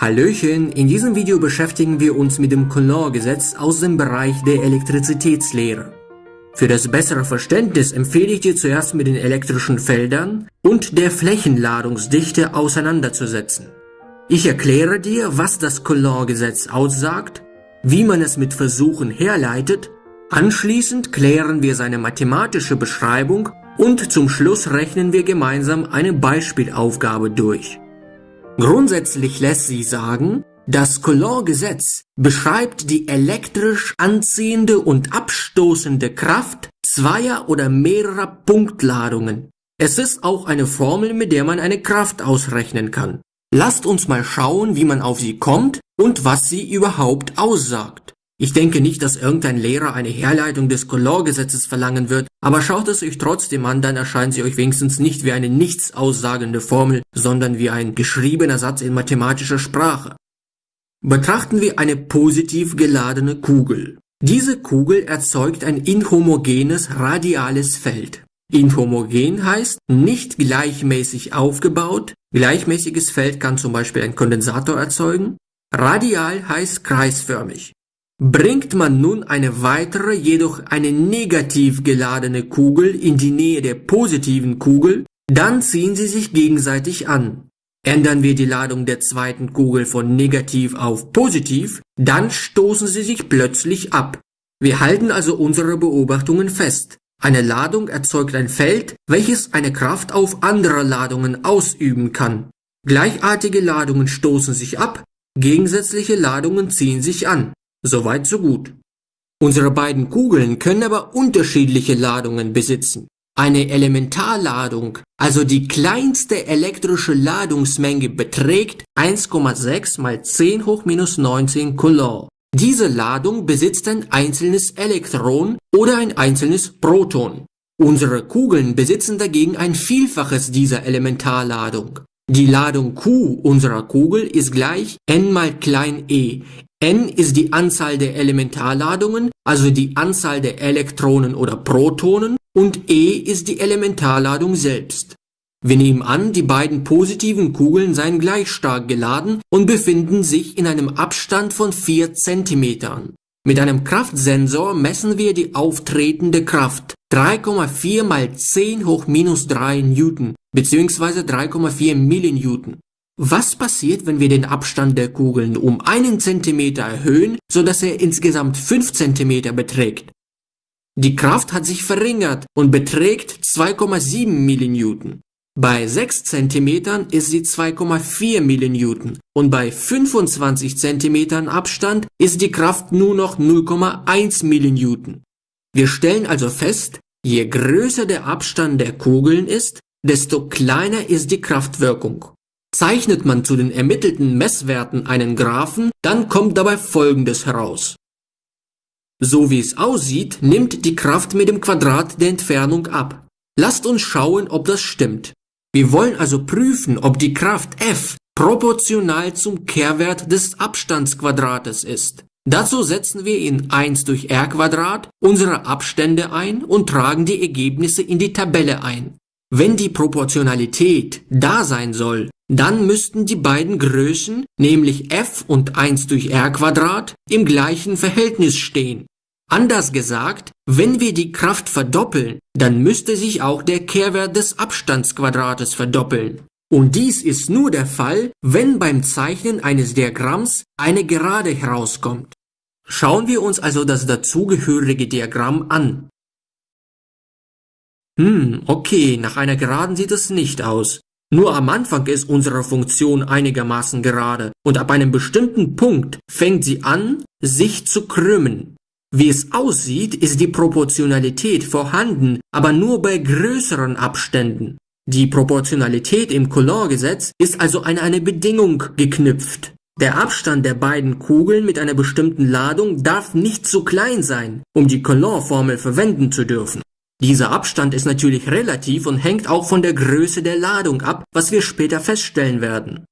Hallöchen, in diesem Video beschäftigen wir uns mit dem Coulomb-Gesetz aus dem Bereich der Elektrizitätslehre. Für das bessere Verständnis empfehle ich dir zuerst mit den elektrischen Feldern und der Flächenladungsdichte auseinanderzusetzen. Ich erkläre dir, was das Coulomb-Gesetz aussagt, wie man es mit Versuchen herleitet, anschließend klären wir seine mathematische Beschreibung und zum Schluss rechnen wir gemeinsam eine Beispielaufgabe durch. Grundsätzlich lässt sie sagen, das Coulomb-Gesetz beschreibt die elektrisch anziehende und abstoßende Kraft zweier oder mehrerer Punktladungen. Es ist auch eine Formel, mit der man eine Kraft ausrechnen kann. Lasst uns mal schauen, wie man auf sie kommt und was sie überhaupt aussagt. Ich denke nicht, dass irgendein Lehrer eine Herleitung des Coulomb-Gesetzes verlangen wird, aber schaut es euch trotzdem an, dann erscheint sie euch wenigstens nicht wie eine nichts aussagende Formel, sondern wie ein geschriebener Satz in mathematischer Sprache. Betrachten wir eine positiv geladene Kugel. Diese Kugel erzeugt ein inhomogenes radiales Feld. Inhomogen heißt nicht gleichmäßig aufgebaut. Gleichmäßiges Feld kann zum Beispiel ein Kondensator erzeugen. Radial heißt kreisförmig. Bringt man nun eine weitere, jedoch eine negativ geladene Kugel in die Nähe der positiven Kugel, dann ziehen sie sich gegenseitig an. Ändern wir die Ladung der zweiten Kugel von negativ auf positiv, dann stoßen sie sich plötzlich ab. Wir halten also unsere Beobachtungen fest. Eine Ladung erzeugt ein Feld, welches eine Kraft auf andere Ladungen ausüben kann. Gleichartige Ladungen stoßen sich ab, gegensätzliche Ladungen ziehen sich an. Soweit so gut. Unsere beiden Kugeln können aber unterschiedliche Ladungen besitzen. Eine Elementarladung, also die kleinste elektrische Ladungsmenge beträgt 1,6 mal 10 hoch minus 19 Coulomb. Diese Ladung besitzt ein einzelnes Elektron oder ein einzelnes Proton. Unsere Kugeln besitzen dagegen ein Vielfaches dieser Elementarladung. Die Ladung Q unserer Kugel ist gleich n mal klein e, n ist die Anzahl der Elementarladungen, also die Anzahl der Elektronen oder Protonen, und e ist die Elementarladung selbst. Wir nehmen an, die beiden positiven Kugeln seien gleich stark geladen und befinden sich in einem Abstand von 4 cm. Mit einem Kraftsensor messen wir die auftretende Kraft 3,4 mal 10 hoch minus 3 Newton bzw. 3,4 Millinewton. Was passiert, wenn wir den Abstand der Kugeln um einen Zentimeter erhöhen, sodass er insgesamt 5 Zentimeter beträgt? Die Kraft hat sich verringert und beträgt 2,7 Millinewton. Bei 6 cm ist sie 2,4 Millinewton und bei 25 cm Abstand ist die Kraft nur noch 0,1 Millinewton. Wir stellen also fest, je größer der Abstand der Kugeln ist, desto kleiner ist die Kraftwirkung. Zeichnet man zu den ermittelten Messwerten einen Graphen, dann kommt dabei folgendes heraus. So wie es aussieht, nimmt die Kraft mit dem Quadrat der Entfernung ab. Lasst uns schauen, ob das stimmt. Wir wollen also prüfen, ob die Kraft F proportional zum Kehrwert des Abstandsquadrates ist. Dazu setzen wir in 1 durch r unsere Abstände ein und tragen die Ergebnisse in die Tabelle ein. Wenn die Proportionalität da sein soll, dann müssten die beiden Größen, nämlich f und 1 durch r im gleichen Verhältnis stehen. Anders gesagt, wenn wir die Kraft verdoppeln, dann müsste sich auch der Kehrwert des Abstandsquadrates verdoppeln. Und dies ist nur der Fall, wenn beim Zeichnen eines Diagramms eine Gerade herauskommt. Schauen wir uns also das dazugehörige Diagramm an. Hm, okay, nach einer Geraden sieht es nicht aus. Nur am Anfang ist unsere Funktion einigermaßen gerade und ab einem bestimmten Punkt fängt sie an, sich zu krümmen. Wie es aussieht, ist die Proportionalität vorhanden, aber nur bei größeren Abständen. Die Proportionalität im Coulomb-Gesetz ist also an eine Bedingung geknüpft. Der Abstand der beiden Kugeln mit einer bestimmten Ladung darf nicht zu klein sein, um die Coulomb-Formel verwenden zu dürfen. Dieser Abstand ist natürlich relativ und hängt auch von der Größe der Ladung ab, was wir später feststellen werden.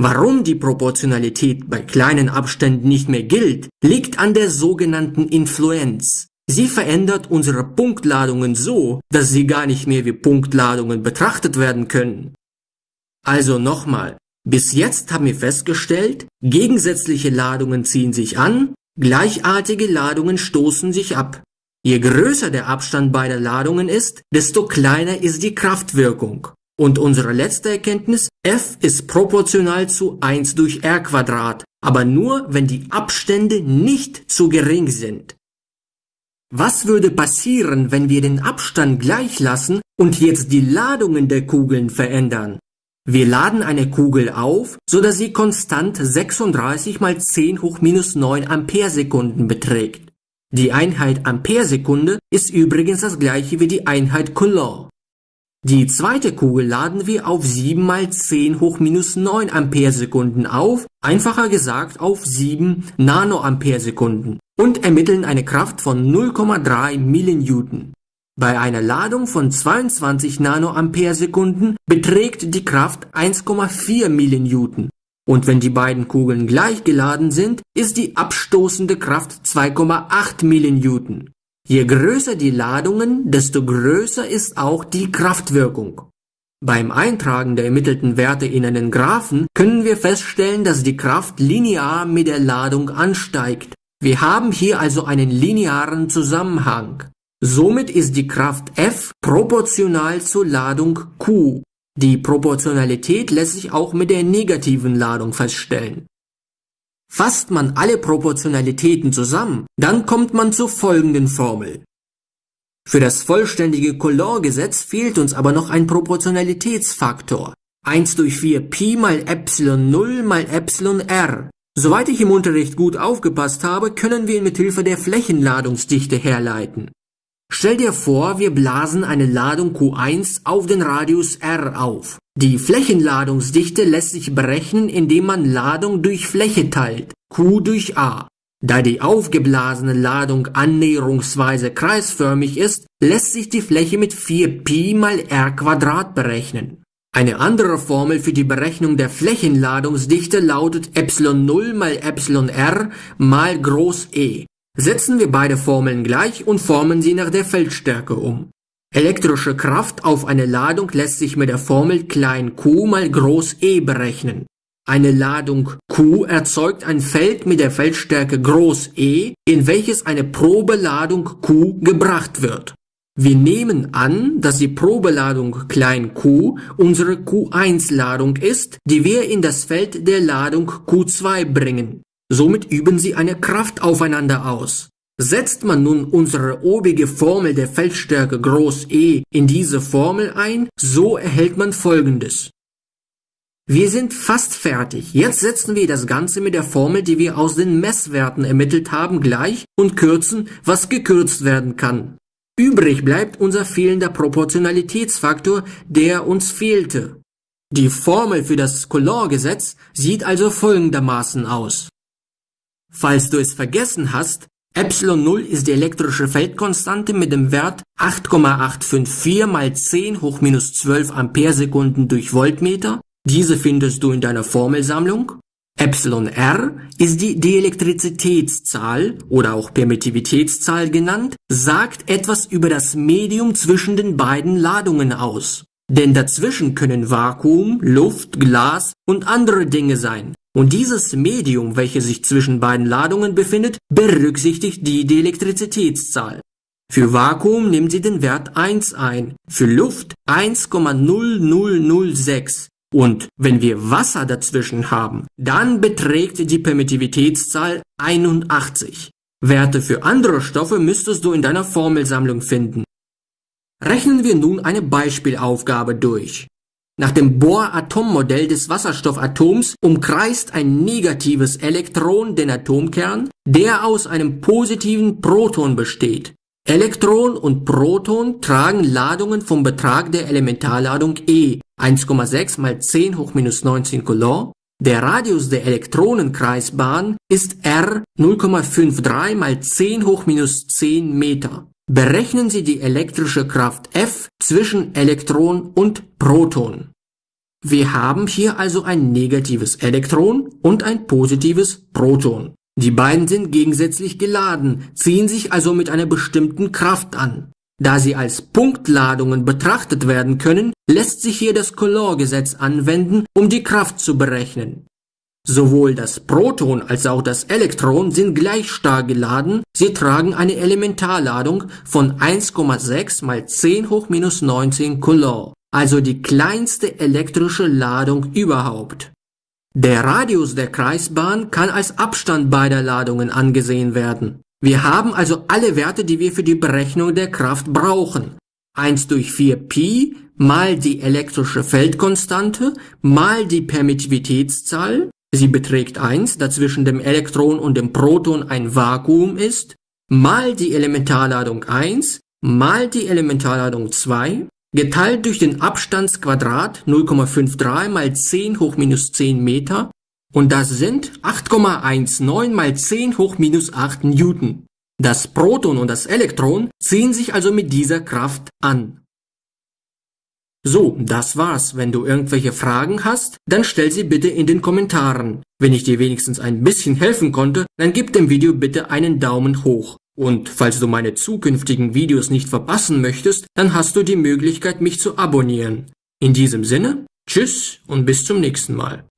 Warum die Proportionalität bei kleinen Abständen nicht mehr gilt, liegt an der sogenannten Influenz. Sie verändert unsere Punktladungen so, dass sie gar nicht mehr wie Punktladungen betrachtet werden können. Also nochmal, Bis jetzt haben wir festgestellt, gegensätzliche Ladungen ziehen sich an, gleichartige Ladungen stoßen sich ab. Je größer der Abstand beider Ladungen ist, desto kleiner ist die Kraftwirkung. Und unsere letzte Erkenntnis, F ist proportional zu 1 durch R Quadrat, aber nur, wenn die Abstände nicht zu gering sind. Was würde passieren, wenn wir den Abstand gleich lassen und jetzt die Ladungen der Kugeln verändern? Wir laden eine Kugel auf, so dass sie konstant 36 mal 10 hoch minus 9 Amperesekunden beträgt. Die Einheit Amperesekunde ist übrigens das gleiche wie die Einheit Coulomb. Die zweite Kugel laden wir auf 7 mal 10 hoch minus 9 Amperesekunden auf, einfacher gesagt auf 7 Nanoamperesekunden und ermitteln eine Kraft von 0,3 Millinewton. Bei einer Ladung von 22 Nanoamperesekunden beträgt die Kraft 1,4 Millinewton und wenn die beiden Kugeln gleich geladen sind, ist die abstoßende Kraft 2,8 Millinewton. Je größer die Ladungen, desto größer ist auch die Kraftwirkung. Beim Eintragen der ermittelten Werte in einen Graphen können wir feststellen, dass die Kraft linear mit der Ladung ansteigt. Wir haben hier also einen linearen Zusammenhang. Somit ist die Kraft F proportional zur Ladung Q. Die Proportionalität lässt sich auch mit der negativen Ladung feststellen. Fasst man alle Proportionalitäten zusammen, dann kommt man zur folgenden Formel. Für das vollständige Coulomb-Gesetz fehlt uns aber noch ein Proportionalitätsfaktor. 1 durch 4 Pi mal Epsilon 0 mal Epsilon r. Soweit ich im Unterricht gut aufgepasst habe, können wir ihn mit Hilfe der Flächenladungsdichte herleiten. Stell dir vor, wir blasen eine Ladung Q1 auf den Radius r auf. Die Flächenladungsdichte lässt sich berechnen, indem man Ladung durch Fläche teilt, Q durch A. Da die aufgeblasene Ladung annäherungsweise kreisförmig ist, lässt sich die Fläche mit 4pi mal r Quadrat berechnen. Eine andere Formel für die Berechnung der Flächenladungsdichte lautet ε0 mal εr mal Groß E. Setzen wir beide Formeln gleich und formen sie nach der Feldstärke um. Elektrische Kraft auf eine Ladung lässt sich mit der Formel klein q mal groß E berechnen. Eine Ladung Q erzeugt ein Feld mit der Feldstärke groß E, in welches eine Probeladung Q gebracht wird. Wir nehmen an, dass die Probeladung klein q unsere Q1-Ladung ist, die wir in das Feld der Ladung Q2 bringen. Somit üben sie eine Kraft aufeinander aus. Setzt man nun unsere obige Formel der Feldstärke Groß E in diese Formel ein, so erhält man folgendes. Wir sind fast fertig. Jetzt setzen wir das Ganze mit der Formel, die wir aus den Messwerten ermittelt haben, gleich und kürzen, was gekürzt werden kann. Übrig bleibt unser fehlender Proportionalitätsfaktor, der uns fehlte. Die Formel für das Coulomb-Gesetz sieht also folgendermaßen aus. Falls du es vergessen hast, ε0 ist die elektrische Feldkonstante mit dem Wert 8,854 mal 10 hoch minus 12 Amperesekunden durch Voltmeter. Diese findest du in deiner Formelsammlung. εr ist die Dielektrizitätszahl oder auch Permittivitätszahl genannt, sagt etwas über das Medium zwischen den beiden Ladungen aus. Denn dazwischen können Vakuum, Luft, Glas und andere Dinge sein. Und dieses Medium, welches sich zwischen beiden Ladungen befindet, berücksichtigt die Dielektrizitätszahl. Für Vakuum nimmt sie den Wert 1 ein, für Luft 1,0006 und wenn wir Wasser dazwischen haben, dann beträgt die Permittivitätszahl 81. Werte für andere Stoffe müsstest du in deiner Formelsammlung finden. Rechnen wir nun eine Beispielaufgabe durch. Nach dem Bohr-Atommodell des Wasserstoffatoms umkreist ein negatives Elektron den Atomkern, der aus einem positiven Proton besteht. Elektron und Proton tragen Ladungen vom Betrag der Elementarladung E 1,6 mal 10 hoch minus 19 Coulomb. Der Radius der Elektronenkreisbahn ist R 0,53 mal 10 hoch minus 10 Meter. Berechnen Sie die elektrische Kraft F zwischen Elektron und Proton. Wir haben hier also ein negatives Elektron und ein positives Proton. Die beiden sind gegensätzlich geladen, ziehen sich also mit einer bestimmten Kraft an. Da sie als Punktladungen betrachtet werden können, lässt sich hier das Coulomb-Gesetz anwenden, um die Kraft zu berechnen. Sowohl das Proton als auch das Elektron sind gleich stark geladen, sie tragen eine Elementarladung von 1,6 mal 10 hoch minus 19 Coulomb, also die kleinste elektrische Ladung überhaupt. Der Radius der Kreisbahn kann als Abstand beider Ladungen angesehen werden. Wir haben also alle Werte, die wir für die Berechnung der Kraft brauchen. 1 durch 4 Pi mal die elektrische Feldkonstante mal die Permittivitätszahl, sie beträgt 1, da zwischen dem Elektron und dem Proton ein Vakuum ist, mal die Elementarladung 1 mal die Elementarladung 2 geteilt durch den Abstandsquadrat 0,53 mal 10 hoch minus 10 Meter und das sind 8,19 mal 10 hoch minus 8 Newton. Das Proton und das Elektron ziehen sich also mit dieser Kraft an. So, das war's. Wenn du irgendwelche Fragen hast, dann stell sie bitte in den Kommentaren. Wenn ich dir wenigstens ein bisschen helfen konnte, dann gib dem Video bitte einen Daumen hoch. Und falls du meine zukünftigen Videos nicht verpassen möchtest, dann hast du die Möglichkeit, mich zu abonnieren. In diesem Sinne, tschüss und bis zum nächsten Mal.